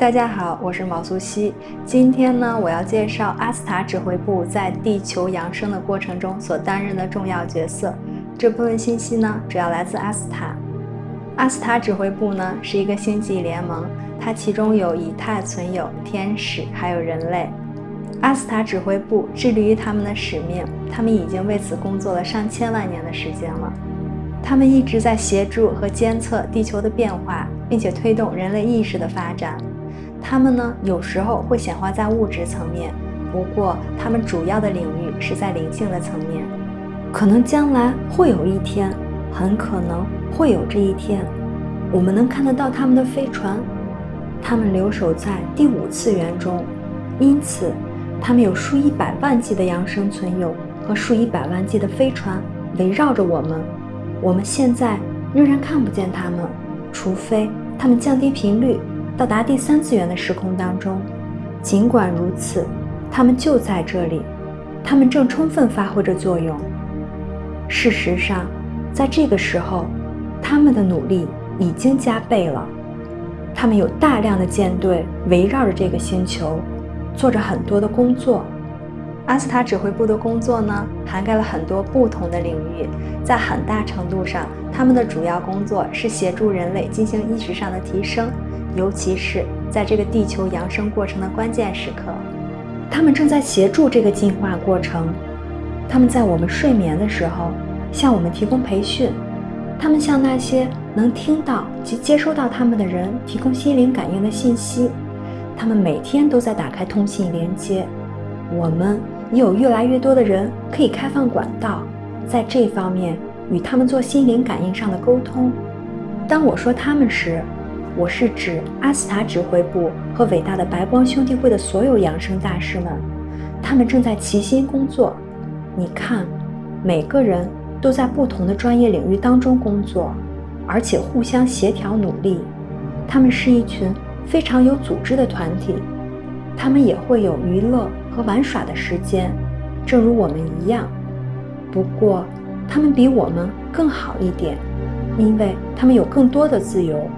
大家好，我是毛素西。今天呢，我要介绍阿斯塔指挥部在地球扬升的过程中所担任的重要角色。这部分信息呢，主要来自阿斯塔。阿斯塔指挥部呢，是一个星际联盟，它其中有以太存有、天使，还有人类。阿斯塔指挥部致力于他们的使命，他们已经为此工作了上千万年的时间了。他们一直在协助和监测地球的变化，并且推动人类意识的发展。他们呢，有时候会显化在物质层面，不过他们主要的领域是在灵性的层面。可能将来会有一天，很可能会有这一天，我们能看得到他们的飞船。他们留守在第五次元中，因此他们有数以百万计的扬声存有和数以百万计的飞船围绕着我们。我们现在仍然看不见他们，除非他们降低频率。到达第三次元的时空当中，尽管如此，他们就在这里，他们正充分发挥着作用。事实上，在这个时候，他们的努力已经加倍了。他们有大量的舰队围绕着这个星球，做着很多的工作。阿斯塔指挥部的工作呢，涵盖了很多不同的领域，在很大程度上，他们的主要工作是协助人类进行意识上的提升。尤其是在这个地球扬升过程的关键时刻，他们正在协助这个进化过程。他们在我们睡眠的时候向我们提供培训，他们向那些能听到及接收到他们的人提供心灵感应的信息。他们每天都在打开通信连接。我们也有越来越多的人可以开放管道，在这方面与他们做心灵感应上的沟通。当我说他们时，我是指阿斯塔指挥部和伟大的白光兄弟会的所有养生大师们，他们正在齐心工作。你看，每个人都在不同的专业领域当中工作，而且互相协调努力。他们是一群非常有组织的团体，他们也会有娱乐和玩耍的时间，正如我们一样。不过，他们比我们更好一点，因为他们有更多的自由。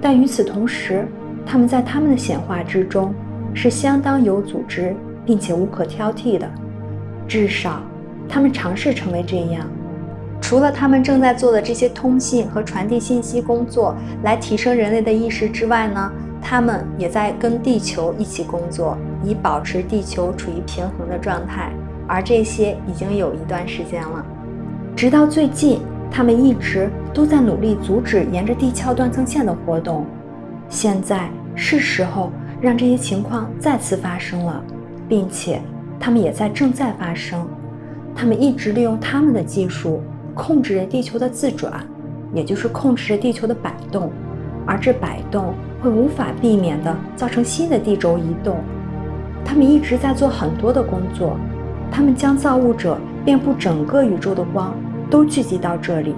但与此同时，他们在他们的显化之中是相当有组织，并且无可挑剔的。至少，他们尝试成为这样。除了他们正在做的这些通信和传递信息工作来提升人类的意识之外呢，他们也在跟地球一起工作，以保持地球处于平衡的状态。而这些已经有一段时间了，直到最近。他们一直都在努力阻止沿着地壳断层线的活动，现在是时候让这些情况再次发生了，并且他们也在正在发生。他们一直利用他们的技术控制着地球的自转，也就是控制着地球的摆动，而这摆动会无法避免地造成新的地轴移动。他们一直在做很多的工作，他们将造物者遍布整个宇宙的光。都聚集到这里。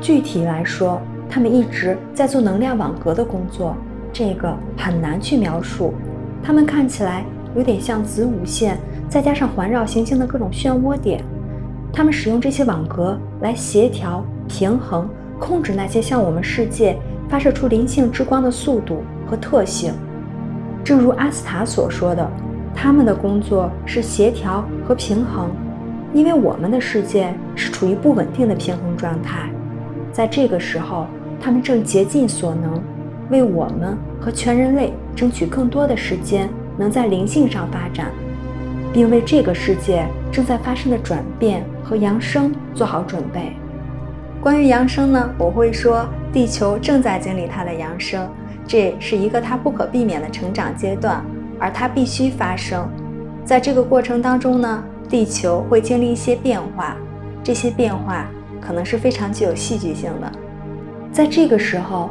具体来说，他们一直在做能量网格的工作，这个很难去描述。他们看起来有点像子午线，再加上环绕行星的各种漩涡点。他们使用这些网格来协调、平衡、控制那些向我们世界发射出灵性之光的速度和特性。正如阿斯塔所说的，他们的工作是协调和平衡。因为我们的世界是处于不稳定的平衡状态，在这个时候，他们正竭尽所能，为我们和全人类争取更多的时间，能在灵性上发展，并为这个世界正在发生的转变和扬升做好准备。关于扬升呢，我会说，地球正在经历它的扬升，这是一个它不可避免的成长阶段，而它必须发生。在这个过程当中呢。地球会经历一些变化，这些变化可能是非常具有戏剧性的。在这个时候，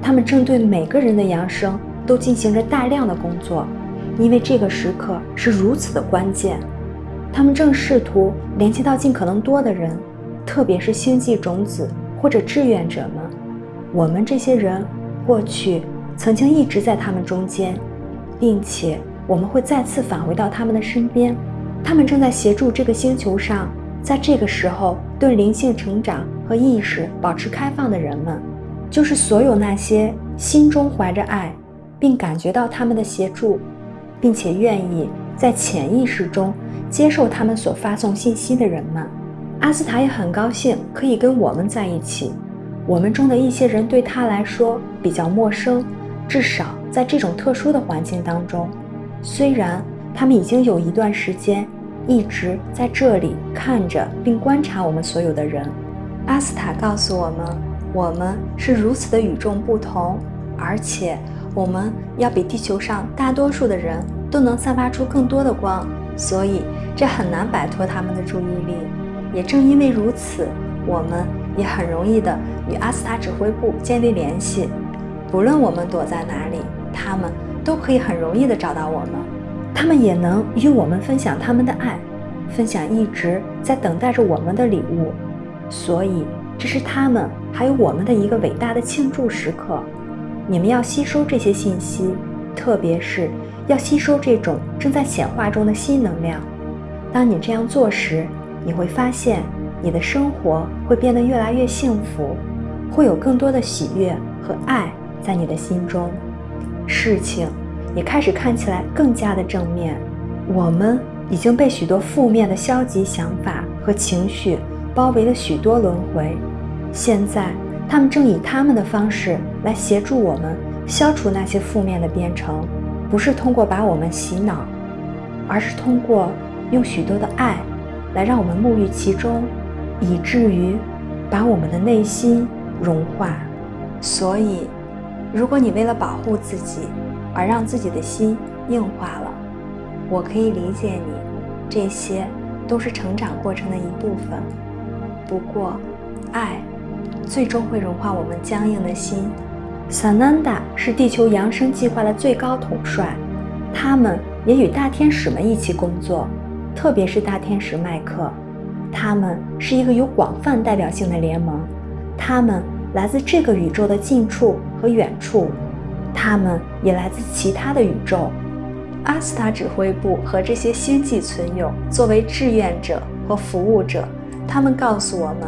他们正对每个人的扬声都进行着大量的工作，因为这个时刻是如此的关键。他们正试图联系到尽可能多的人，特别是星际种子或者志愿者们。我们这些人过去曾经一直在他们中间，并且我们会再次返回到他们的身边。他们正在协助这个星球上，在这个时候对灵性成长和意识保持开放的人们，就是所有那些心中怀着爱、并感觉到他们的协助，并且愿意在潜意识中接受他们所发送信息的人们。阿斯塔也很高兴可以跟我们在一起。我们中的一些人对他来说比较陌生，至少在这种特殊的环境当中。虽然他们已经有一段时间一直在这里看着并观察我们所有的人。阿斯塔告诉我们，我们是如此的与众不同，而且我们要比地球上大多数的人都能散发出更多的光，所以这很难摆脱他们的注意力。也正因为如此，我们也很容易的与阿斯塔指挥部建立联系。不论我们躲在哪里，他们都可以很容易的找到我们。他们也能与我们分享他们的爱，分享一直在等待着我们的礼物。所以，这是他们还有我们的一个伟大的庆祝时刻。你们要吸收这些信息，特别是要吸收这种正在显化中的新能量。当你这样做时，你会发现，你的生活会变得越来越幸福，会有更多的喜悦和爱在你的心中，事情也开始看起来更加的正面。我们已经被许多负面的消极想法和情绪包围了许多轮回，现在他们正以他们的方式来协助我们消除那些负面的编程，不是通过把我们洗脑，而是通过用许多的爱。来让我们沐浴其中，以至于把我们的内心融化。所以，如果你为了保护自己而让自己的心硬化了，我可以理解你。这些都是成长过程的一部分。不过，爱最终会融化我们僵硬的心。萨南达是地球扬升计划的最高统帅，他们也与大天使们一起工作。特别是大天使麦克，他们是一个有广泛代表性的联盟，他们来自这个宇宙的近处和远处，他们也来自其他的宇宙。阿斯塔指挥部和这些星际存有作为志愿者和服务者，他们告诉我们，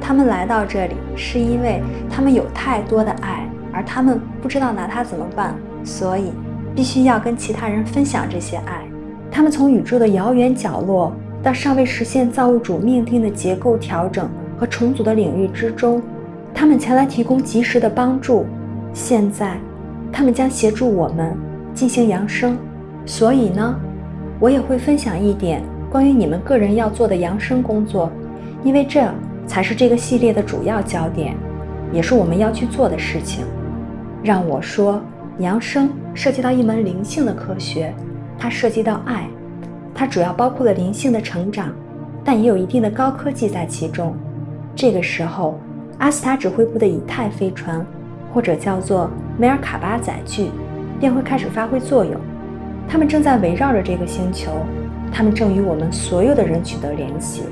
他们来到这里是因为他们有太多的爱，而他们不知道拿它怎么办，所以必须要跟其他人分享这些爱。他们从宇宙的遥远角落到尚未实现造物主命定的结构调整和重组的领域之中，他们前来提供及时的帮助。现在，他们将协助我们进行扬升。所以呢，我也会分享一点关于你们个人要做的扬升工作，因为这才是这个系列的主要焦点，也是我们要去做的事情。让我说，扬升涉及到一门灵性的科学。它涉及到爱，它主要包括了灵性的成长，但也有一定的高科技在其中。这个时候，阿斯塔指挥部的以太飞船，或者叫做梅尔卡巴载具，便会开始发挥作用。他们正在围绕着这个星球，他们正与我们所有的人取得联系，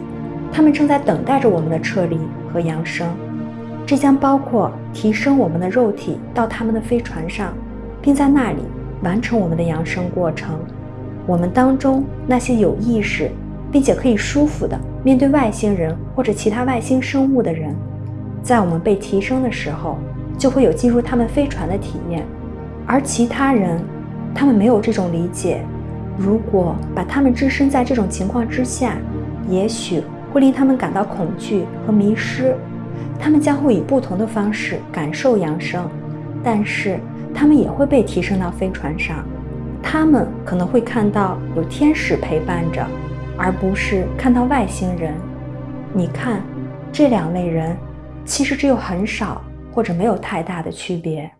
他们正在等待着我们的撤离和扬升。这将包括提升我们的肉体到他们的飞船上，并在那里完成我们的扬升过程。我们当中那些有意识，并且可以舒服的面对外星人或者其他外星生物的人，在我们被提升的时候，就会有进入他们飞船的体验。而其他人，他们没有这种理解。如果把他们置身在这种情况之下，也许会令他们感到恐惧和迷失。他们将会以不同的方式感受扬升，但是他们也会被提升到飞船上。他们可能会看到有天使陪伴着，而不是看到外星人。你看，这两类人其实只有很少或者没有太大的区别。